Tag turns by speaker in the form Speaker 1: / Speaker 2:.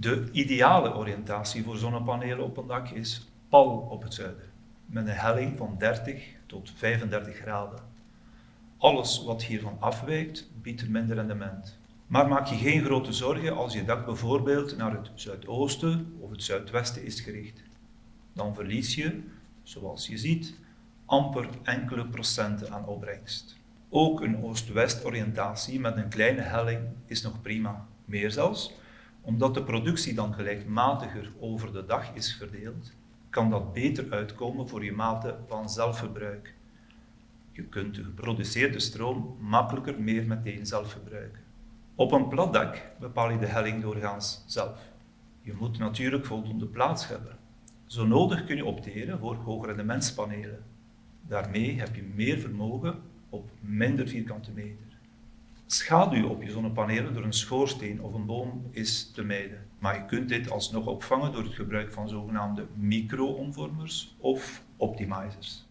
Speaker 1: De ideale oriëntatie voor zonnepanelen op een dak is pal op het zuiden, met een helling van 30 tot 35 graden. Alles wat hiervan afwijkt, biedt er minder rendement. Maar maak je geen grote zorgen als je dak bijvoorbeeld naar het zuidoosten of het zuidwesten is gericht. Dan verlies je, zoals je ziet, amper enkele procenten aan opbrengst. Ook een oost-west oriëntatie met een kleine helling is nog prima. Meer zelfs, omdat de productie dan gelijkmatiger over de dag is verdeeld, kan dat beter uitkomen voor je mate van zelfverbruik. Je kunt de geproduceerde stroom makkelijker meer meteen zelf verbruiken. Op een plat dak bepaal je de helling doorgaans zelf. Je moet natuurlijk voldoende plaats hebben. Zo nodig kun je opteren voor hoogrendementspanelen. Daarmee heb je meer vermogen op minder vierkante meter. Schaduw op je zonnepanelen door een schoorsteen of een boom is te mijden, maar je kunt dit alsnog opvangen door het gebruik van zogenaamde micro-omvormers of optimizers.